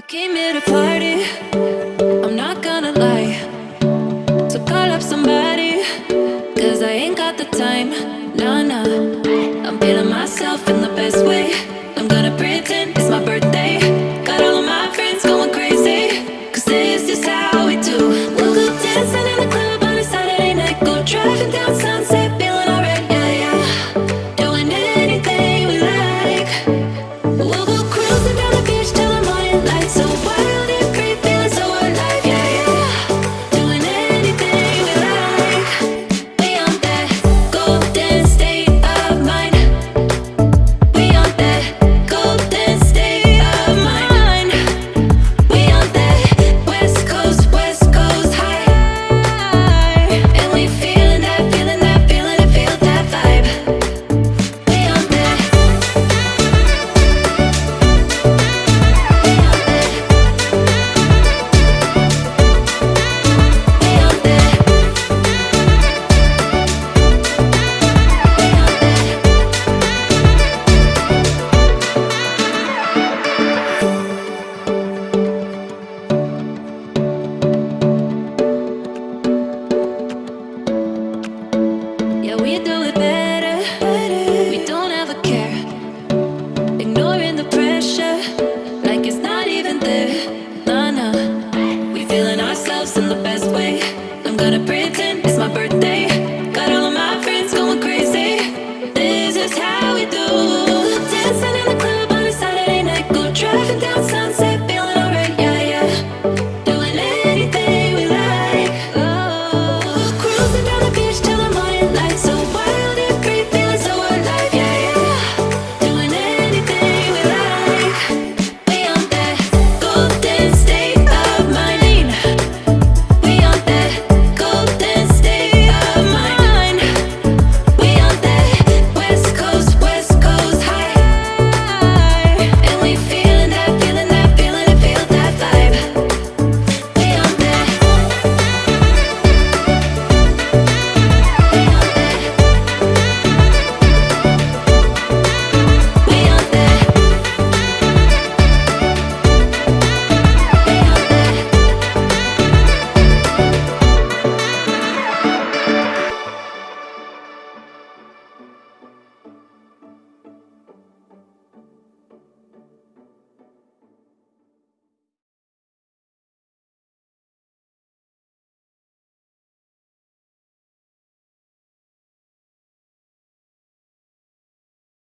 I came here to party, I'm not gonna lie. So call up somebody, cause I ain't got the time. Nah, nah, I'm feeling myself Yeah, we do it better. better. We don't ever care. Ignoring the pressure, like it's not even there. Nah, nah. We feeling ourselves in the best.